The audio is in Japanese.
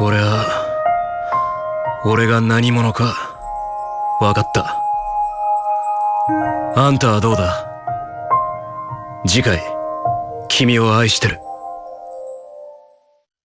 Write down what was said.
俺は俺が何者か分かった。あんたはどうだ？次回君を愛してる。